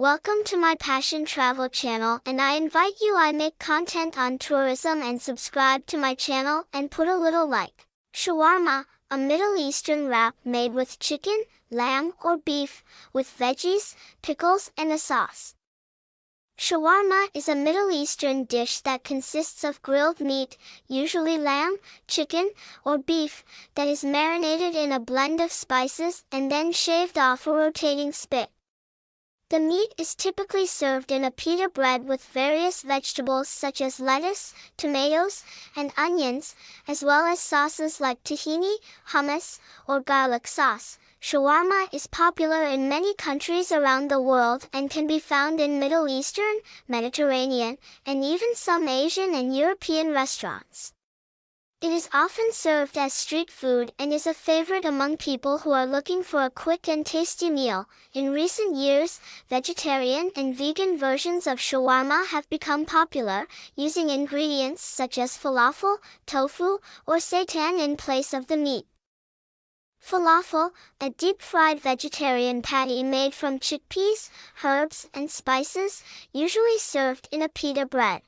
Welcome to my Passion Travel channel and I invite you I make content on tourism and subscribe to my channel and put a little like. Shawarma, a Middle Eastern wrap made with chicken, lamb or beef, with veggies, pickles and a sauce. Shawarma is a Middle Eastern dish that consists of grilled meat, usually lamb, chicken, or beef, that is marinated in a blend of spices and then shaved off a rotating spit. The meat is typically served in a pita bread with various vegetables such as lettuce, tomatoes, and onions, as well as sauces like tahini, hummus, or garlic sauce. Shawarma is popular in many countries around the world and can be found in Middle Eastern, Mediterranean, and even some Asian and European restaurants. It is often served as street food and is a favorite among people who are looking for a quick and tasty meal. In recent years, vegetarian and vegan versions of shawarma have become popular, using ingredients such as falafel, tofu, or seitan in place of the meat. Falafel, a deep-fried vegetarian patty made from chickpeas, herbs, and spices, usually served in a pita bread.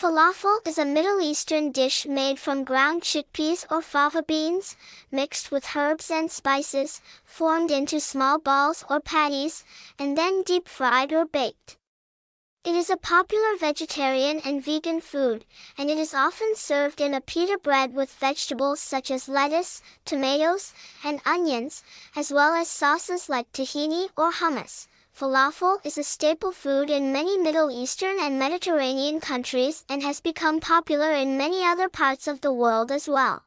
Falafel is a Middle Eastern dish made from ground chickpeas or fava beans, mixed with herbs and spices, formed into small balls or patties, and then deep-fried or baked. It is a popular vegetarian and vegan food, and it is often served in a pita bread with vegetables such as lettuce, tomatoes, and onions, as well as sauces like tahini or hummus. Falafel is a staple food in many Middle Eastern and Mediterranean countries and has become popular in many other parts of the world as well.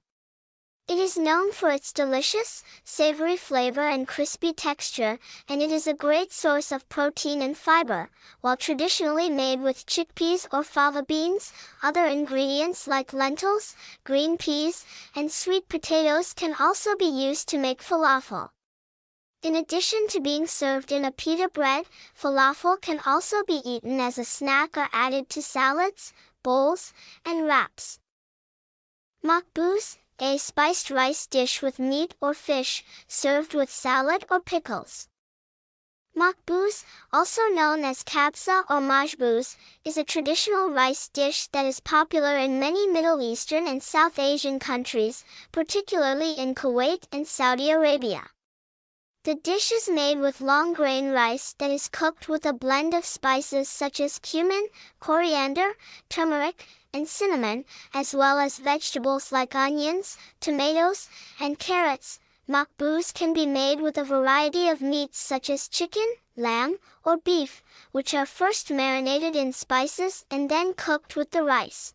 It is known for its delicious, savory flavor and crispy texture, and it is a great source of protein and fiber. While traditionally made with chickpeas or fava beans, other ingredients like lentils, green peas, and sweet potatoes can also be used to make falafel. In addition to being served in a pita bread, falafel can also be eaten as a snack or added to salads, bowls, and wraps. Makbous, a spiced rice dish with meat or fish, served with salad or pickles. Makbous, also known as kabsa or majbous, is a traditional rice dish that is popular in many Middle Eastern and South Asian countries, particularly in Kuwait and Saudi Arabia. The dish is made with long grain rice that is cooked with a blend of spices such as cumin, coriander, turmeric, and cinnamon, as well as vegetables like onions, tomatoes, and carrots. Makbous can be made with a variety of meats such as chicken, lamb, or beef, which are first marinated in spices and then cooked with the rice.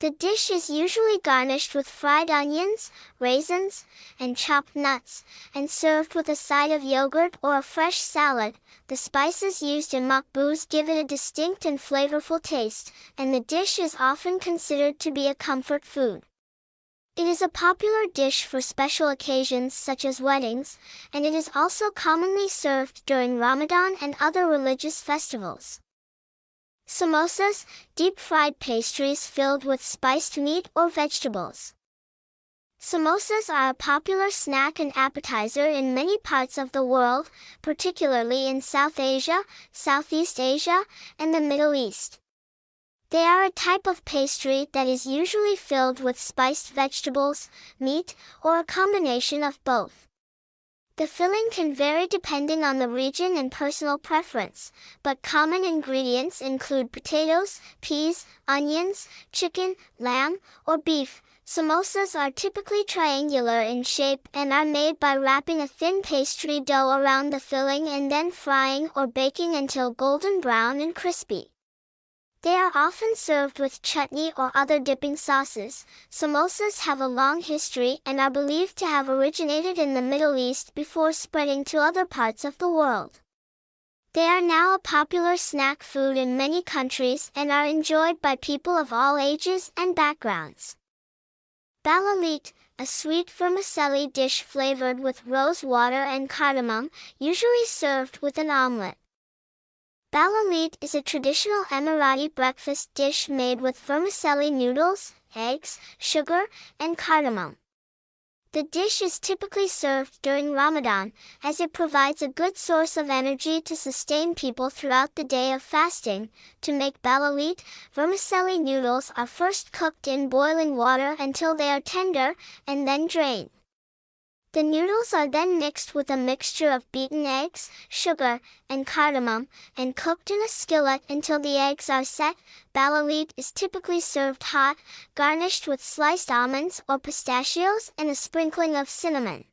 The dish is usually garnished with fried onions, raisins, and chopped nuts, and served with a side of yogurt or a fresh salad. The spices used in makbous give it a distinct and flavorful taste, and the dish is often considered to be a comfort food. It is a popular dish for special occasions such as weddings, and it is also commonly served during Ramadan and other religious festivals. Samosas, deep-fried pastries filled with spiced meat or vegetables. Samosas are a popular snack and appetizer in many parts of the world, particularly in South Asia, Southeast Asia, and the Middle East. They are a type of pastry that is usually filled with spiced vegetables, meat, or a combination of both. The filling can vary depending on the region and personal preference, but common ingredients include potatoes, peas, onions, chicken, lamb, or beef. Samosas are typically triangular in shape and are made by wrapping a thin pastry dough around the filling and then frying or baking until golden brown and crispy. They are often served with chutney or other dipping sauces. Samosas have a long history and are believed to have originated in the Middle East before spreading to other parts of the world. They are now a popular snack food in many countries and are enjoyed by people of all ages and backgrounds. Balalit, a sweet vermicelli dish flavored with rose water and cardamom, usually served with an omelette. Balalit is a traditional Emirati breakfast dish made with vermicelli noodles, eggs, sugar, and cardamom. The dish is typically served during Ramadan, as it provides a good source of energy to sustain people throughout the day of fasting. To make balalit, vermicelli noodles are first cooked in boiling water until they are tender, and then drained. The noodles are then mixed with a mixture of beaten eggs, sugar, and cardamom, and cooked in a skillet until the eggs are set. Balalit is typically served hot, garnished with sliced almonds or pistachios and a sprinkling of cinnamon.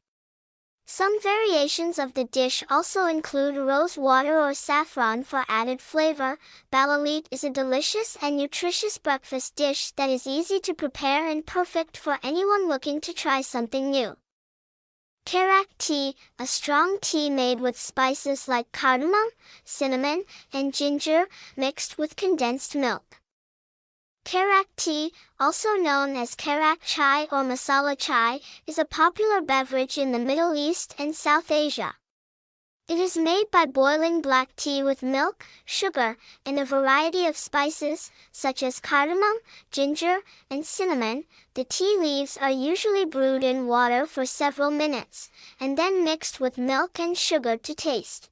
Some variations of the dish also include rose water or saffron for added flavor. Balalit is a delicious and nutritious breakfast dish that is easy to prepare and perfect for anyone looking to try something new. Karak tea, a strong tea made with spices like cardamom, cinnamon, and ginger, mixed with condensed milk. Karak tea, also known as karak chai or masala chai, is a popular beverage in the Middle East and South Asia. It is made by boiling black tea with milk, sugar, and a variety of spices, such as cardamom, ginger, and cinnamon. The tea leaves are usually brewed in water for several minutes, and then mixed with milk and sugar to taste.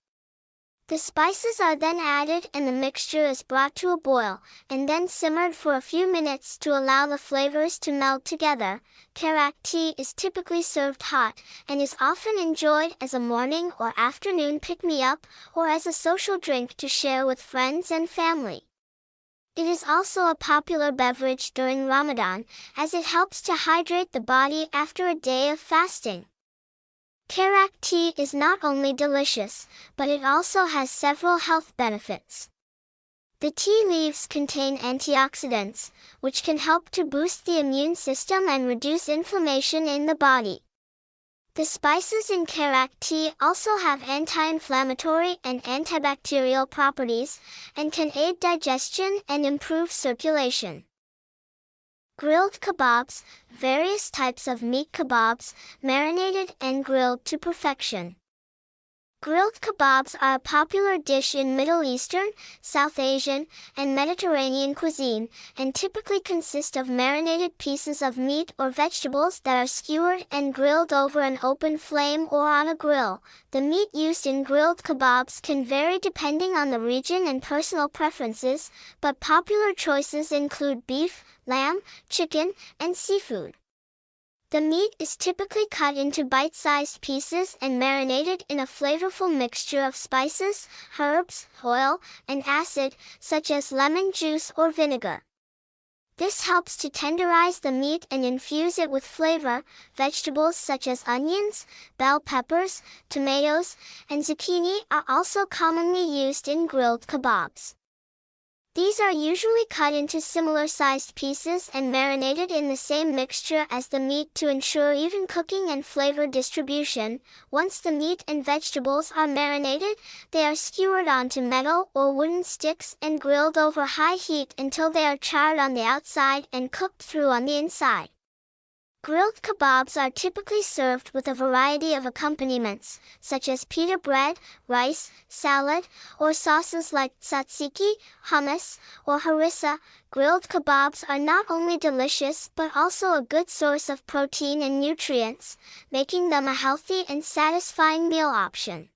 The spices are then added and the mixture is brought to a boil, and then simmered for a few minutes to allow the flavors to meld together. Karak tea is typically served hot, and is often enjoyed as a morning or afternoon pick-me-up, or as a social drink to share with friends and family. It is also a popular beverage during Ramadan, as it helps to hydrate the body after a day of fasting. Karak tea is not only delicious, but it also has several health benefits. The tea leaves contain antioxidants, which can help to boost the immune system and reduce inflammation in the body. The spices in Karak tea also have anti-inflammatory and antibacterial properties, and can aid digestion and improve circulation. Grilled kebabs, various types of meat kebabs, marinated and grilled to perfection. Grilled kebabs are a popular dish in Middle Eastern, South Asian, and Mediterranean cuisine, and typically consist of marinated pieces of meat or vegetables that are skewered and grilled over an open flame or on a grill. The meat used in grilled kebabs can vary depending on the region and personal preferences, but popular choices include beef, lamb, chicken, and seafood. The meat is typically cut into bite-sized pieces and marinated in a flavorful mixture of spices, herbs, oil, and acid, such as lemon juice or vinegar. This helps to tenderize the meat and infuse it with flavor. Vegetables such as onions, bell peppers, tomatoes, and zucchini are also commonly used in grilled kebabs. These are usually cut into similar sized pieces and marinated in the same mixture as the meat to ensure even cooking and flavor distribution. Once the meat and vegetables are marinated, they are skewered onto metal or wooden sticks and grilled over high heat until they are charred on the outside and cooked through on the inside. Grilled kebabs are typically served with a variety of accompaniments, such as pita bread, rice, salad, or sauces like tzatziki, hummus, or harissa. Grilled kebabs are not only delicious but also a good source of protein and nutrients, making them a healthy and satisfying meal option.